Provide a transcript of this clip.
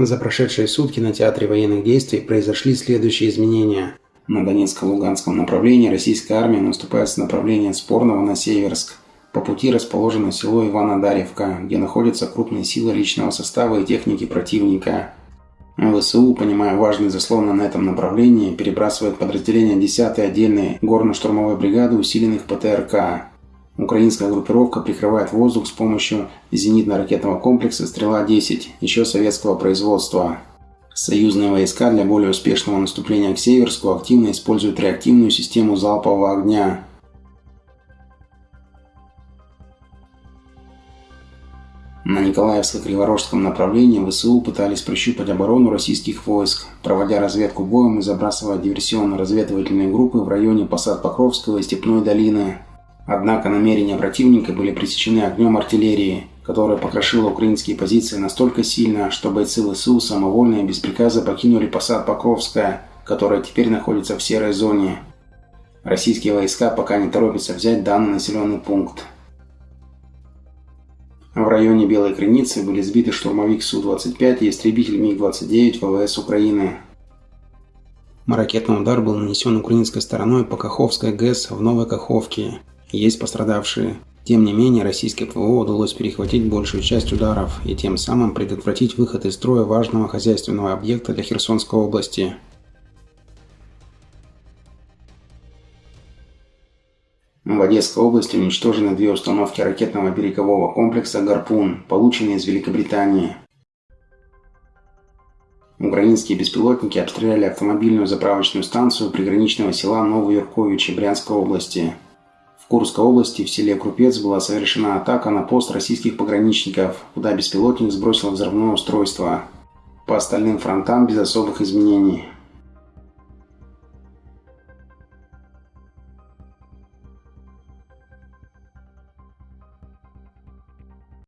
За прошедшие сутки на театре военных действий произошли следующие изменения. На Донецко-Луганском направлении российская армия наступает с направления Спорного на Северск. По пути расположено село Ивана-Дарьевка, где находятся крупные силы личного состава и техники противника. ВСУ, понимая важность заслона на этом направлении, перебрасывает подразделения 10-й отдельной горно-штурмовой бригады усиленных ПТРК. Украинская группировка прикрывает воздух с помощью зенитно-ракетного комплекса «Стрела-10» еще советского производства. Союзные войска для более успешного наступления к Северску активно используют реактивную систему залпового огня. На Николаевско-Криворожском направлении ВСУ пытались прощупать оборону российских войск, проводя разведку боем и забрасывая диверсионно-разведывательные группы в районе посад Покровского и Степной долины. Однако намерения противника были пресечены огнем артиллерии, которая покрошила украинские позиции настолько сильно, что бойцы ВСУ самовольно и без приказа покинули посад Покровская, которая теперь находится в серой зоне. Российские войска пока не торопятся взять данный населенный пункт. В районе Белой Крыницы были сбиты штурмовик Су-25 и истребитель МиГ-29 ВВС Украины. Ракетный удар был нанесен украинской стороной по Каховской ГЭС в Новой Каховке. Есть пострадавшие. Тем не менее, российской ПВО удалось перехватить большую часть ударов и тем самым предотвратить выход из строя важного хозяйственного объекта для Херсонской области. В Одесской области уничтожены две установки ракетного берегового комплекса «Гарпун», полученные из Великобритании. Украинские беспилотники обстреляли автомобильную заправочную станцию приграничного села Новоюрковичи Брянской области. Курской области в селе Крупец была совершена атака на пост российских пограничников, куда беспилотник сбросил взрывное устройство. По остальным фронтам без особых изменений.